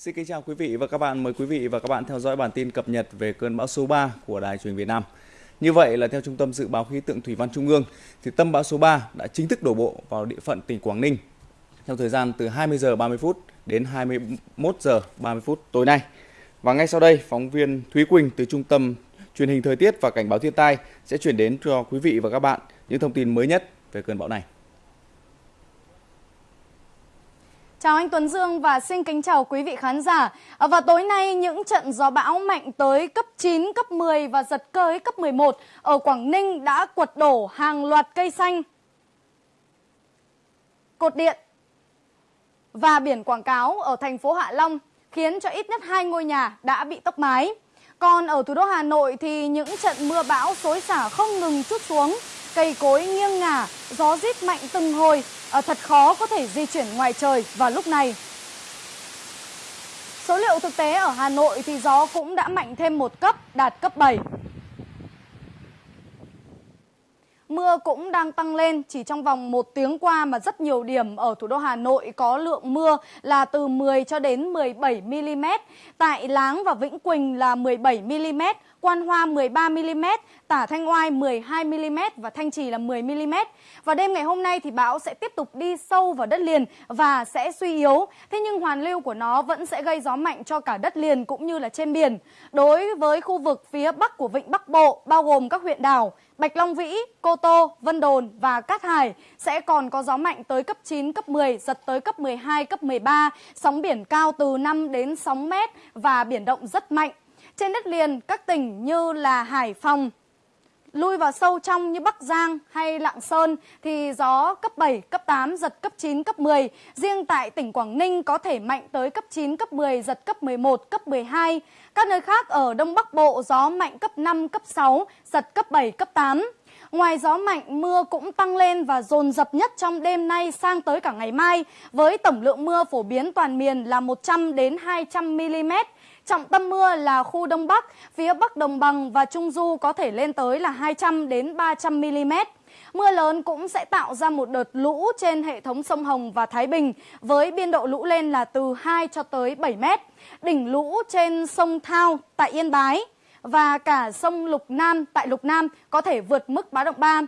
Xin kính chào quý vị và các bạn. Mời quý vị và các bạn theo dõi bản tin cập nhật về cơn bão số 3 của Đài truyền Việt Nam. Như vậy là theo Trung tâm Dự báo Khí tượng Thủy văn Trung ương, thì tâm bão số 3 đã chính thức đổ bộ vào địa phận tỉnh Quảng Ninh trong thời gian từ 20 giờ 30 phút đến 21 giờ 30 phút tối nay. Và ngay sau đây, phóng viên Thúy Quỳnh từ Trung tâm Truyền hình Thời tiết và Cảnh báo Thiên tai sẽ chuyển đến cho quý vị và các bạn những thông tin mới nhất về cơn bão này. Chào anh Tuấn Dương và xin kính chào quý vị khán giả. À, và tối nay những trận gió bão mạnh tới cấp 9, cấp 10 và giật tới cấp 11 ở Quảng Ninh đã quật đổ hàng loạt cây xanh, cột điện và biển quảng cáo ở thành phố Hạ Long khiến cho ít nhất hai ngôi nhà đã bị tốc mái. Còn ở thủ đô Hà Nội thì những trận mưa bão xối xả không ngừng chút xuống, cây cối nghiêng ngả, gió rít mạnh từng hồi, à, thật khó có thể di chuyển ngoài trời vào lúc này. Số liệu thực tế ở Hà Nội thì gió cũng đã mạnh thêm một cấp, đạt cấp 7. Mưa cũng đang tăng lên, chỉ trong vòng một tiếng qua mà rất nhiều điểm ở thủ đô Hà Nội có lượng mưa là từ 10 cho đến 17 mm. Tại Láng và Vĩnh Quỳnh là 17 mm, Quan Hoa 13 mm, Tả Thanh Oai 12 mm và Thanh Trì là 10 mm. Và đêm ngày hôm nay thì bão sẽ tiếp tục đi sâu vào đất liền và sẽ suy yếu. Thế nhưng hoàn lưu của nó vẫn sẽ gây gió mạnh cho cả đất liền cũng như là trên biển. Đối với khu vực phía bắc của Vịnh Bắc Bộ bao gồm các huyện đảo Bạch Long Vĩ, Cô Tô, Vân Đồn và Cát Hải sẽ còn có gió mạnh tới cấp 9, cấp 10, giật tới cấp 12, cấp 13, sóng biển cao từ 5 đến 6 mét và biển động rất mạnh. Trên đất liền, các tỉnh như là Hải Phòng, lui vào sâu trong như Bắc Giang hay Lạng Sơn thì gió cấp 7, cấp 8, giật cấp 9, cấp 10. Riêng tại tỉnh Quảng Ninh có thể mạnh tới cấp 9, cấp 10, giật cấp 11, cấp 12. Các nơi khác ở Đông Bắc Bộ gió mạnh cấp 5, cấp 6, giật cấp 7, cấp 8. Ngoài gió mạnh, mưa cũng tăng lên và dồn dập nhất trong đêm nay sang tới cả ngày mai, với tổng lượng mưa phổ biến toàn miền là 100 đến 200 mm. Trọng tâm mưa là khu Đông Bắc, phía Bắc Đồng Bằng và Trung Du có thể lên tới là 200 đến 300 mm. Mưa lớn cũng sẽ tạo ra một đợt lũ trên hệ thống sông Hồng và Thái Bình với biên độ lũ lên là từ 2 cho tới 7 mét. Đỉnh lũ trên sông Thao tại Yên Bái và cả sông Lục Nam tại Lục Nam có thể vượt mức báo động 3.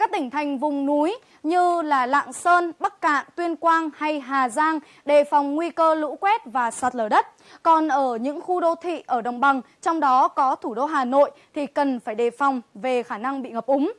Các tỉnh thành vùng núi như là Lạng Sơn, Bắc Cạn, Tuyên Quang hay Hà Giang đề phòng nguy cơ lũ quét và sạt lở đất. Còn ở những khu đô thị ở đồng bằng, trong đó có thủ đô Hà Nội thì cần phải đề phòng về khả năng bị ngập úng.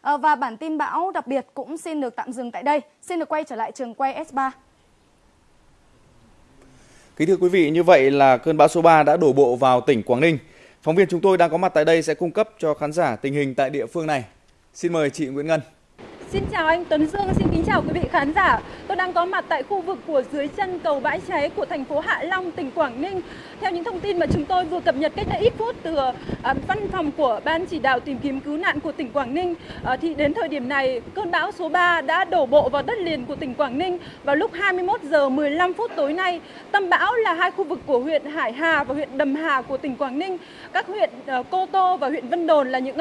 À, và bản tin bão đặc biệt cũng xin được tạm dừng tại đây. Xin được quay trở lại trường quay S3. Kính thưa quý vị, như vậy là cơn bão số 3 đã đổ bộ vào tỉnh Quảng Ninh. Phóng viên chúng tôi đang có mặt tại đây sẽ cung cấp cho khán giả tình hình tại địa phương này. Xin mời chị Nguyễn Ngân. Xin chào anh Tuấn Dương, xin kính chào quý vị khán giả. Tôi đang có mặt tại khu vực của dưới chân cầu bãi cháy của thành phố Hạ Long, tỉnh Quảng Ninh. Theo những thông tin mà chúng tôi vừa cập nhật cách đây ít phút từ à, văn phòng của Ban chỉ đạo tìm kiếm cứu nạn của tỉnh Quảng Ninh, à, thì đến thời điểm này, cơn bão số 3 đã đổ bộ vào đất liền của tỉnh Quảng Ninh vào lúc 21 giờ 15 phút tối nay. Tâm bão là hai khu vực của huyện Hải Hà và huyện Đầm Hà của tỉnh Quảng Ninh. Các huyện à, Cô Tô và huyện Vân Đồn là những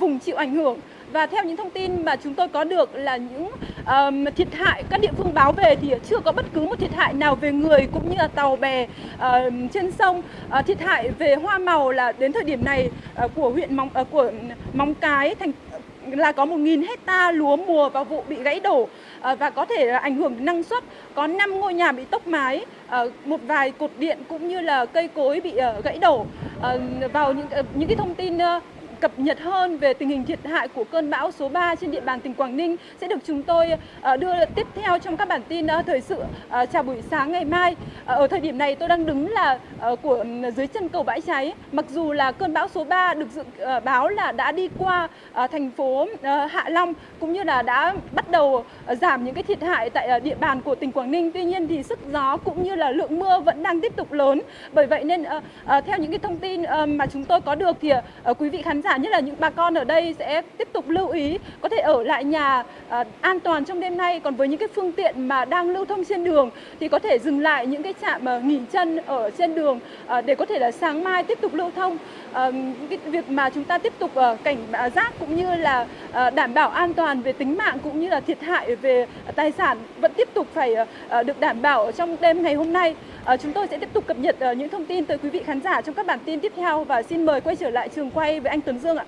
vùng chịu ảnh hưởng và theo những thông tin mà chúng tôi có được là những um, thiệt hại các địa phương báo về thì chưa có bất cứ một thiệt hại nào về người cũng như là tàu bè um, trên sông. Uh, thiệt hại về hoa màu là đến thời điểm này uh, của huyện Móng uh, của Móng Cái thành là có 1.000 hecta lúa mùa vào vụ bị gãy đổ và có thể ảnh hưởng đến năng suất. Có 5 ngôi nhà bị tốc mái, một vài cột điện cũng như là cây cối bị gãy đổ. Vào những những cái thông tin cập nhật hơn về tình hình thiệt hại của cơn bão số 3 trên địa bàn tỉnh Quảng Ninh sẽ được chúng tôi ờ, đưa tiếp theo trong các bản tin ờ, thời sự ờ, chào buổi sáng ngày mai. Ở thời điểm này tôi đang đứng là của ừ, dưới chân cầu bãi cháy. Mặc dù là cơn bão số 3 được dự báo là đã đi qua thành phố Hạ Long cũng như là đã bắt đầu giảm những cái thiệt hại tại địa bàn của tỉnh Quảng Ninh. Tuy nhiên thì sức gió cũng như là lượng mưa vẫn đang tiếp tục lớn. Bởi vậy nên theo những cái thông tin mà chúng tôi có được thì quý vị khán giả nhất là những bà con ở đây sẽ tiếp tục lưu ý có thể ở lại nhà à, an toàn trong đêm nay. Còn với những cái phương tiện mà đang lưu thông trên đường thì có thể dừng lại những cái trạm à, nghỉ chân ở trên đường à, để có thể là sáng mai tiếp tục lưu thông. À, cái việc mà chúng ta tiếp tục à, cảnh à, giác cũng như là à, đảm bảo an toàn về tính mạng cũng như là thiệt hại về tài sản vẫn tiếp tục phải à, à, được đảm bảo trong đêm ngày hôm nay. À, chúng tôi sẽ tiếp tục cập nhật à, những thông tin tới quý vị khán giả trong các bản tin tiếp theo. Và xin mời quay trở lại trường quay với anh Tuấn Dương ạ.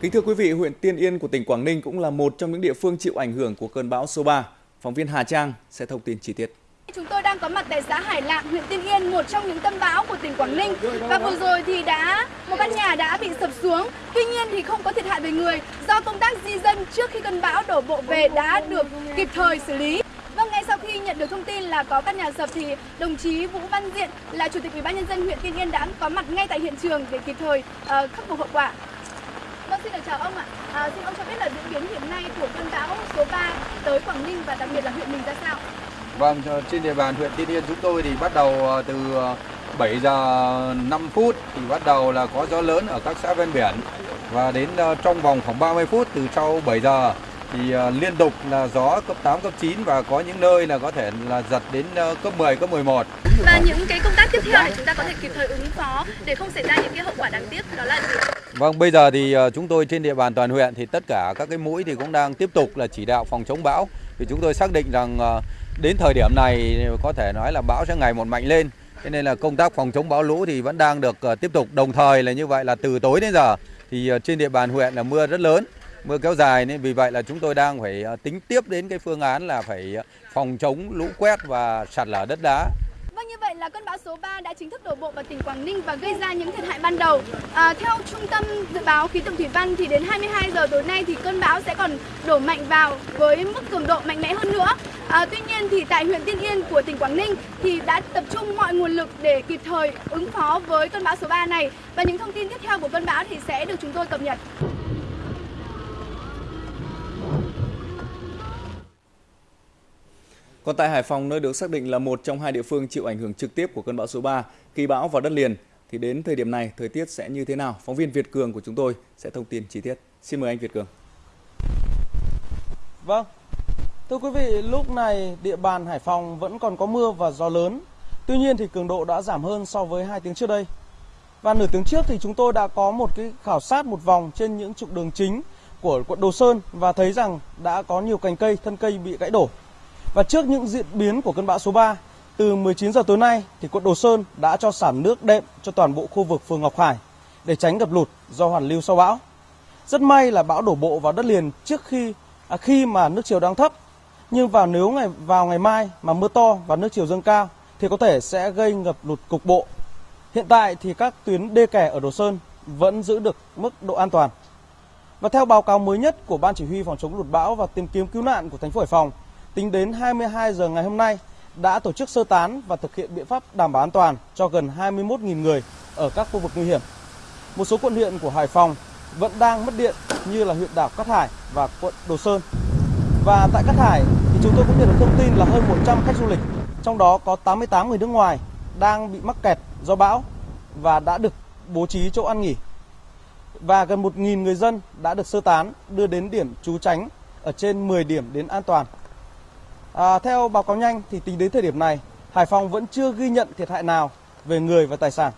Kính thưa quý vị, huyện Tiên Yên của tỉnh Quảng Ninh cũng là một trong những địa phương chịu ảnh hưởng của cơn bão số 3. Phóng viên Hà Trang sẽ thông tin chi tiết. Chúng tôi đang có mặt tại xã Hải Lạng, huyện Tiên Yên, một trong những tâm bão của tỉnh Quảng Ninh. Và vừa rồi thì đã một căn nhà đã bị sập xuống. Tuy nhiên thì không có thiệt hại về người do công tác di dân trước khi cơn bão đổ bộ về đã được kịp thời xử lý. Vâng, ngay sau khi nhận được thông tin là có căn nhà sập thì đồng chí Vũ Văn Diện là chủ tịch Ủy ban nhân dân huyện Tiên Yên đã có mặt ngay tại hiện trường để kịp thời uh, khắc phục hậu quả. Vâng, xin được chào ông ạ. À, xin ông cho biết là diễn biến hiện nay của cơn bão số 3 tới Quảng Ninh và đặc biệt là huyện mình ra sao? Vâng, ờ, trên địa bàn huyện Tiên Yên chúng tôi thì bắt đầu ờ, từ 7 giờ 5 phút thì bắt đầu là có gió lớn ở các xã ven biển và đến trong vòng khoảng 30 phút từ sau 7 giờ thì liên tục là gió cấp 8, cấp 9 và có những nơi là có thể là giật đến cấp 10, cấp 11. Và những cái công tác tiếp theo để chúng ta có thể kịp thời ứng phó để không xảy ra những cái hậu quả đáng tiếc đó là gì? Vâng, bây giờ thì chúng tôi trên địa bàn toàn huyện thì tất cả các cái mũi thì cũng đang tiếp tục là chỉ đạo phòng chống bão. Thì chúng tôi xác định rằng đến thời điểm này có thể nói là bão sẽ ngày một mạnh lên cho nên là công tác phòng chống bão lũ thì vẫn đang được ờ, tiếp tục đồng thời là như vậy là từ tối đến giờ thì ờ, trên địa bàn huyện là mưa rất lớn mưa kéo dài nên vì vậy là chúng tôi đang phải ờ, tính tiếp đến cái phương án là phải ờ, phòng chống lũ quét và sạt lở đất đá Vâng như vậy là cơn bão số 3 đã chính thức đổ bộ vào tỉnh Quảng Ninh và gây ra những thiệt hại ban đầu. À, theo Trung tâm Dự báo Khí tượng Thủy văn thì đến 22 giờ tối nay thì cơn bão sẽ còn đổ mạnh vào với mức cường độ mạnh mẽ hơn nữa. À, tuy nhiên thì tại huyện Tiên Yên của tỉnh Quảng Ninh thì đã tập trung mọi nguồn lực để kịp thời ứng phó với cơn bão số 3 này và những thông tin tiếp theo của cơn bão thì sẽ được chúng tôi cập nhật. Còn tại Hải Phòng, nơi được xác định là một trong hai địa phương chịu ảnh hưởng trực tiếp của cơn bão số 3, khi bão vào đất liền, thì đến thời điểm này thời tiết sẽ như thế nào? Phóng viên Việt Cường của chúng tôi sẽ thông tin chi tiết. Xin mời anh Việt Cường. Vâng, thưa quý vị, lúc này địa bàn Hải Phòng vẫn còn có mưa và gió lớn. Tuy nhiên thì cường độ đã giảm hơn so với hai tiếng trước đây. Và nửa tiếng trước thì chúng tôi đã có một cái khảo sát một vòng trên những trục đường chính của quận Đồ Sơn và thấy rằng đã có nhiều cành cây, thân cây bị gãy đổ. Và trước những diễn biến của cơn bão số 3, từ 19 giờ tối nay thì quận Đồ Sơn đã cho sản nước đệm cho toàn bộ khu vực phường Ngọc Hải để tránh ngập lụt do hoàn lưu sau bão. Rất may là bão đổ bộ vào đất liền trước khi à, khi mà nước chiều đang thấp. Nhưng vào nếu ngày vào ngày mai mà mưa to và nước chiều dâng cao thì có thể sẽ gây ngập lụt cục bộ. Hiện tại thì các tuyến đê kè ở Đồ Sơn vẫn giữ được mức độ an toàn. Và theo báo cáo mới nhất của Ban Chỉ huy phòng chống lụt bão và tìm kiếm cứu nạn của thành phố Hải Phòng Tính đến 22 giờ ngày hôm nay đã tổ chức sơ tán và thực hiện biện pháp đảm bảo an toàn cho gần 21.000 người ở các khu vực nguy hiểm. Một số quận huyện của Hải Phòng vẫn đang mất điện như là huyện đảo Cát Hải và quận Đồ Sơn. Và tại Cát Hải thì chúng tôi cũng nhận được thông tin là hơn 100 khách du lịch, trong đó có 88 người nước ngoài đang bị mắc kẹt do bão và đã được bố trí chỗ ăn nghỉ. Và gần 1.000 người dân đã được sơ tán đưa đến điểm trú tránh ở trên 10 điểm đến an toàn À, theo báo cáo nhanh thì tính đến thời điểm này, Hải Phòng vẫn chưa ghi nhận thiệt hại nào về người và tài sản.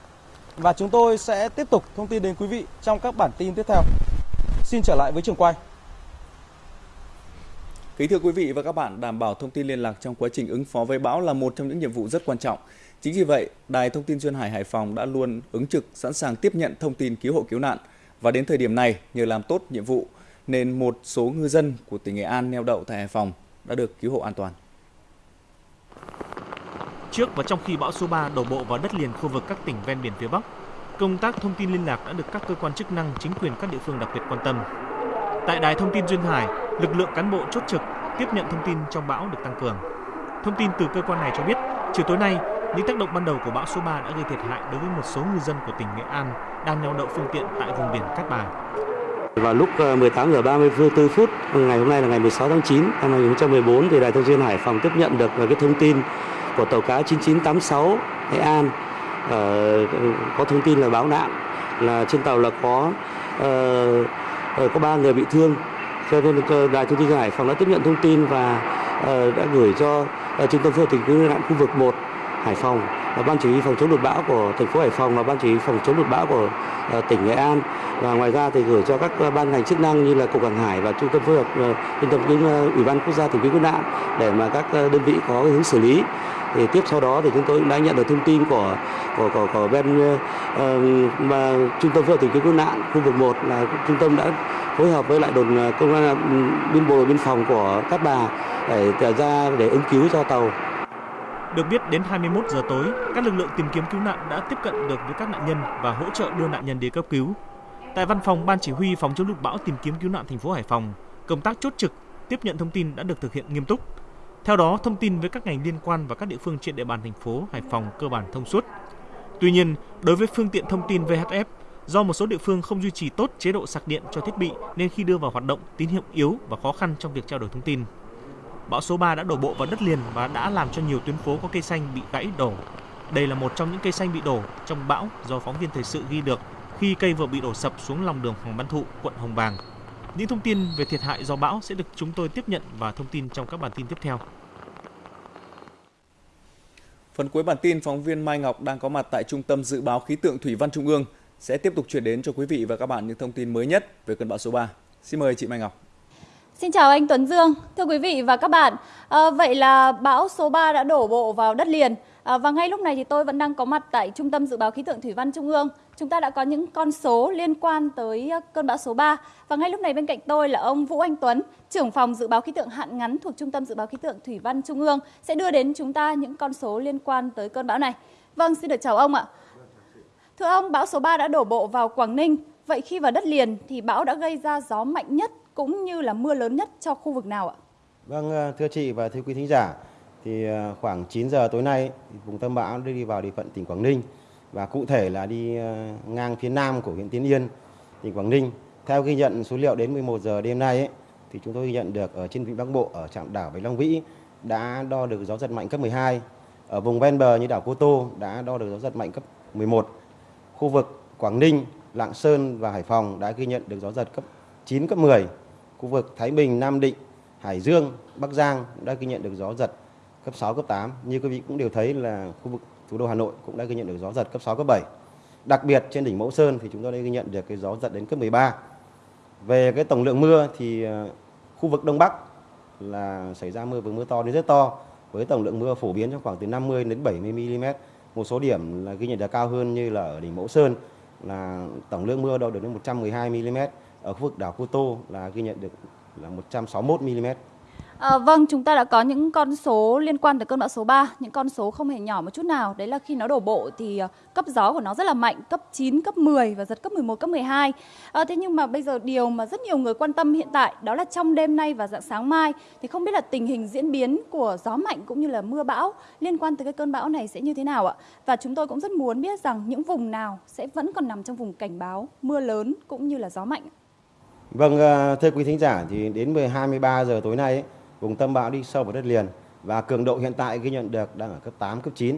Và chúng tôi sẽ tiếp tục thông tin đến quý vị trong các bản tin tiếp theo. Xin trở lại với trường quay. Kính thưa quý vị và các bạn, đảm bảo thông tin liên lạc trong quá trình ứng phó với bão là một trong những nhiệm vụ rất quan trọng. Chính vì vậy, Đài Thông tin Duyên Hải Hải Phòng đã luôn ứng trực sẵn sàng tiếp nhận thông tin cứu hộ cứu nạn. Và đến thời điểm này, nhờ làm tốt nhiệm vụ, nên một số ngư dân của tỉnh Nghệ An neo đậu tại Hải Phòng đã được cứu hộ an toàn. Trước và trong khi bão số 3 đổ bộ vào đất liền khu vực các tỉnh ven biển phía Bắc, công tác thông tin liên lạc đã được các cơ quan chức năng, chính quyền các địa phương đặc biệt quan tâm. Tại đài thông tin Duyên Hải, lực lượng cán bộ chốt trực tiếp nhận thông tin trong bão được tăng cường. Thông tin từ cơ quan này cho biết, chiều tối nay, những tác động ban đầu của bão số 3 đã gây thiệt hại đối với một số ngư dân của tỉnh Nghệ An đang neo đậu phương tiện tại vùng biển Cát Bà. Vào lúc ờ, 18 giờ 34 phút ngày hôm nay là ngày 16 tháng 9 năm 2014 thì Đài Thông tin Hải Phòng tiếp nhận được ờ, cái thông tin của tàu cá 9986 Nghệ An. Uh, có thông tin là báo nạn là trên tàu là có uh, có ba người bị thương. Cho nên Đài Thông tin Hải Phòng đã tiếp nhận thông tin và uh, đã gửi cho uh, trung tâm phối hợp tìm kiếm nạn khu vực 1 Hải Phòng ban chỉ huy phòng chống lụt bão của thành phố Hải Phòng và ban chỉ huy phòng chống lụt bão của ờ, tỉnh Nghệ An và ngoài ra thì gửi cho các ờ, ban ngành chức năng như là cục hàng hải và trung tâm phối hợp ờ, trung tâm cứu ủy ban quốc gia tìm kiếm cứu nạn để mà các đơn vị có hướng xử lý thì tiếp sau đó thì chúng tôi cũng đã nhận được thông tin của của của, của bên uh, mà trung tâm phối hợp tìm kiếm cứu nạn khu vực 1 là trung tâm đã phối hợp với lại đồn công an biên bộ biên phòng của Cát Bà để ra để ứng cứu cho tàu. Được biết đến 21 giờ tối, các lực lượng tìm kiếm cứu nạn đã tiếp cận được với các nạn nhân và hỗ trợ đưa nạn nhân đi cấp cứu. Tại văn phòng Ban chỉ huy phòng chống lụt bão tìm kiếm cứu nạn thành phố Hải Phòng, công tác chốt trực, tiếp nhận thông tin đã được thực hiện nghiêm túc. Theo đó, thông tin với các ngành liên quan và các địa phương trên địa bàn thành phố Hải Phòng cơ bản thông suốt. Tuy nhiên, đối với phương tiện thông tin VHF, do một số địa phương không duy trì tốt chế độ sạc điện cho thiết bị nên khi đưa vào hoạt động tín hiệu yếu và khó khăn trong việc trao đổi thông tin. Bão số 3 đã đổ bộ vào đất liền và đã làm cho nhiều tuyến phố có cây xanh bị gãy đổ. Đây là một trong những cây xanh bị đổ trong bão do phóng viên thời sự ghi được khi cây vừa bị đổ sập xuống lòng đường Hoàng Văn Thụ, quận Hồng Bàng. Những thông tin về thiệt hại do bão sẽ được chúng tôi tiếp nhận và thông tin trong các bản tin tiếp theo. Phần cuối bản tin, phóng viên Mai Ngọc đang có mặt tại Trung tâm Dự báo Khí tượng Thủy văn Trung ương sẽ tiếp tục chuyển đến cho quý vị và các bạn những thông tin mới nhất về cơn bão số 3. Xin mời chị Mai Ngọc. Xin chào anh Tuấn Dương, thưa quý vị và các bạn. À, vậy là bão số 3 đã đổ bộ vào đất liền. À, và ngay lúc này thì tôi vẫn đang có mặt tại Trung tâm Dự báo Khí tượng Thủy văn Trung ương. Chúng ta đã có những con số liên quan tới ờ, cơn bão số 3. Và ngay lúc này bên cạnh tôi là ông Vũ Anh Tuấn, trưởng phòng Dự báo Khí tượng hạn ngắn thuộc Trung tâm Dự báo Khí tượng Thủy văn Trung ương sẽ đưa đến chúng ta những con số liên quan tới cơn bão này. Vâng, xin được chào ông ạ. Thưa ông, bão số 3 đã đổ bộ vào Quảng Ninh. Vậy khi vào đất liền thì bão đã gây ra gió mạnh nhất cũng như là mưa lớn nhất cho khu vực nào ạ? Vâng, ờ, thưa chị và thưa quý thính giả, thì ờ, khoảng 9 giờ tối nay vùng tâm bão đi vào địa phận tỉnh Quảng Ninh và cụ thể là đi ờ, ngang phía nam của huyện Tiên Yên, tỉnh Quảng Ninh. Theo ghi nhận số liệu đến 11 giờ đêm nay ấy, thì chúng tôi ghi nhận được ở trên vịnh Bắc Bộ ở trạm đảo Bạch Long Vĩ đã đo được gió giật mạnh cấp 12. Ở vùng ven bờ như đảo Cô Tô đã đo được gió giật mạnh cấp 11. Khu vực Quảng Ninh, Lạng Sơn và Hải Phòng đã ghi nhận được gió giật cấp 9 cấp 10 khu vực Thái Bình, Nam Định, Hải Dương, Bắc Giang đã ghi nhận được gió giật cấp 6, cấp 8. Như quý vị cũng đều thấy là khu vực thủ đô Hà Nội cũng đã ghi nhận được gió giật cấp 6, cấp 7. Đặc biệt trên đỉnh Mẫu Sơn thì chúng tôi đã ghi nhận được cái gió giật đến cấp 13. Về cái tổng lượng mưa thì ờ, khu vực Đông Bắc là xảy ra mưa vừa mưa to đến rất to với tổng lượng mưa phổ biến trong khoảng từ 50 đến 70 mm. Một số điểm là ghi nhận được cao hơn như là ở đỉnh Mẫu Sơn là tổng lượng mưa đâu được đến 112 mm ở khu vực đảo Cô Tô là ghi nhận được là 161 mm. À, vâng, chúng ta đã có những con số liên quan tới cơn bão số 3, những con số không hề nhỏ một chút nào. Đấy là khi nó đổ bộ thì ờ, cấp gió của nó rất là mạnh, cấp 9, cấp 10 và giật cấp 11, cấp 12. À, ờ, thế nhưng mà bây giờ điều mà rất nhiều người quan tâm hiện tại đó là trong đêm nay và dạng sáng mai thì không biết là tình hình diễn biến của gió mạnh cũng như là mưa bão liên quan tới cái cơn bão này sẽ như thế nào ạ? Và chúng tôi cũng rất muốn biết rằng những vùng nào sẽ vẫn còn nằm trong vùng cảnh báo mưa lớn cũng như là gió mạnh. Vâng, ờ, thưa quý thính giả thì đến 23 giờ tối nay ấy, vùng tâm bão đi sâu vào đất liền và cường độ hiện tại ghi nhận được đang ở cấp 8, cấp 9.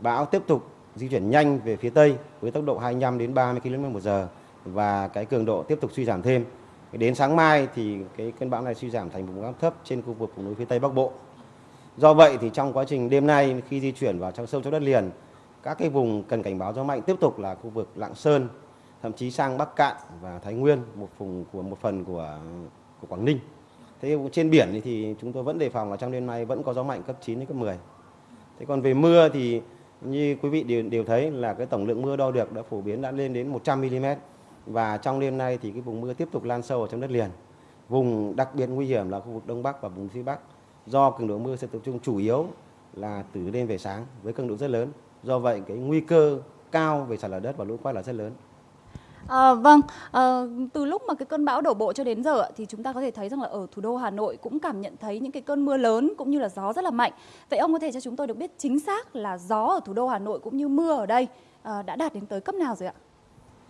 Bão tiếp tục di chuyển nhanh về phía tây với tốc độ 25 đến 30 km một giờ và cái cường độ tiếp tục suy giảm thêm. Đến sáng mai thì cái cơn bão này suy giảm thành vùng áp thấp trên khu vực vùng núi phía tây bắc bộ. Do vậy thì trong quá trình đêm nay khi di chuyển vào trong sâu trong đất liền, các cái vùng cần cảnh báo gió mạnh tiếp tục là khu vực Lạng Sơn, thậm chí sang Bắc Cạn và Thái Nguyên, một vùng của một phần của của Quảng Ninh. Thế trên biển thì chúng tôi vẫn đề phòng là trong đêm nay vẫn có gió mạnh cấp 9 đến cấp 10. Thế còn về mưa thì như quý vị đều, đều thấy là cái tổng lượng mưa đo được đã phổ biến đã lên đến 100 mm và trong đêm nay thì cái vùng mưa tiếp tục lan sâu ở trong đất liền. Vùng đặc biệt nguy hiểm là khu vực Đông Bắc và vùng phía Bắc do cường độ mưa sẽ tập trung chủ yếu là từ đêm về sáng với cường độ rất lớn. Do vậy cái nguy cơ cao về sạt lở đất và lũ quét là rất lớn. À, vâng, à, từ lúc mà cái cơn bão đổ bộ cho đến giờ thì chúng ta có thể thấy rằng là ở thủ đô Hà Nội cũng cảm nhận thấy những cái cơn mưa lớn cũng như là gió rất là mạnh. Vậy ông có thể cho chúng tôi được biết chính xác là gió ở thủ đô Hà Nội cũng như mưa ở đây à, đã đạt đến tới cấp nào rồi ạ?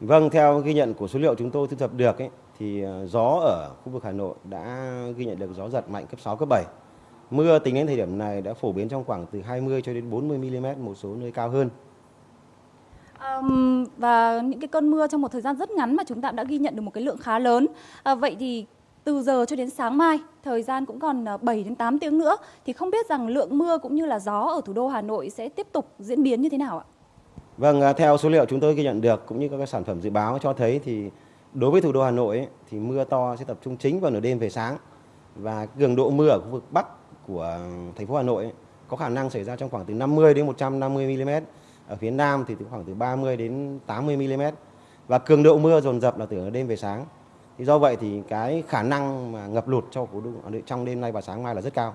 Vâng, theo ghi nhận của số liệu chúng tôi thu thập được ấy, thì gió ở khu vực Hà Nội đã ghi nhận được gió giật mạnh cấp 6, cấp 7. Mưa tính đến thời điểm này đã phổ biến trong khoảng từ 20 cho đến 40 mm, một số nơi cao hơn. Um, và những cái cơn mưa trong một thời gian rất ngắn mà chúng ta đã ghi nhận được một cái lượng khá lớn. À, vậy thì từ giờ cho đến sáng mai, thời gian cũng còn ờ, 7 đến 8 tiếng nữa thì không biết rằng lượng mưa cũng như là gió ở thủ đô Hà Nội sẽ tiếp tục diễn biến như thế nào ạ? Vâng, à, theo số liệu chúng tôi ghi nhận được cũng như các sản phẩm dự báo cho thấy thì đối với thủ đô Hà Nội ấy, thì mưa to sẽ tập trung chính vào nửa đêm về sáng và cường độ mưa ở khu vực bắc của thành phố Hà Nội ấy, có khả năng xảy ra trong khoảng từ 50 đến 150 mm. Ở phía Nam thì từ khoảng từ 30 đến 80 mm. Và cường độ mưa dồn dập là từ đêm về sáng. Thì do vậy thì cái khả năng mà ngập lụt cho thủ đô trong đêm nay và sáng mai là rất cao.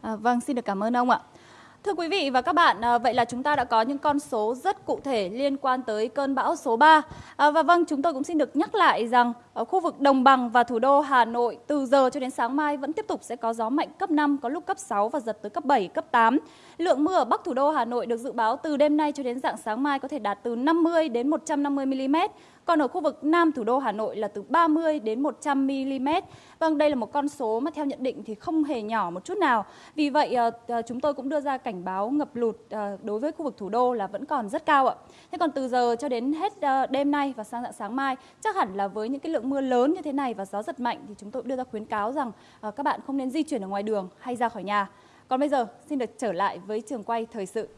À, vâng, xin được cảm ơn ông ạ. Thưa quý vị và các bạn, à, vậy là chúng ta đã có những con số rất cụ thể liên quan tới cơn bão số 3. À, và vâng, chúng tôi cũng xin được nhắc lại rằng ở khu vực đồng bằng và thủ đô Hà Nội từ giờ cho đến sáng mai vẫn tiếp tục sẽ có gió mạnh cấp 5, có lúc cấp 6 và giật tới cấp 7, cấp 8. Lượng mưa ở Bắc thủ đô Hà Nội được dự báo từ đêm nay cho đến dạng sáng mai có thể đạt từ 50 đến 150 mm, còn ở khu vực Nam thủ đô Hà Nội là từ 30 đến 100 mm. Vâng, đây là một con số mà theo nhận định thì không hề nhỏ một chút nào. Vì vậy ờ, ờ, chúng tôi cũng đưa ra cảnh báo ngập lụt ờ, đối với khu vực thủ đô là vẫn còn rất cao ạ. Thế còn từ giờ cho đến hết đêm nay và sang dạng sáng mai, chắc hẳn là với những cái lượng mưa lớn như thế này và gió giật mạnh thì chúng tôi đưa ra khuyến cáo rằng ờ, các bạn không nên di chuyển ở ngoài đường hay ra khỏi nhà. Còn bây giờ, xin được trở lại với trường quay thời sự.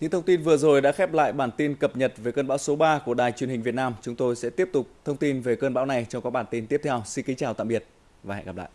Những thông tin vừa rồi đã khép lại bản tin cập nhật về cơn bão số 3 của Đài truyền hình Việt Nam. Chúng tôi sẽ tiếp tục thông tin về cơn bão này trong các bản tin tiếp theo. Xin kính chào tạm biệt và hẹn gặp lại.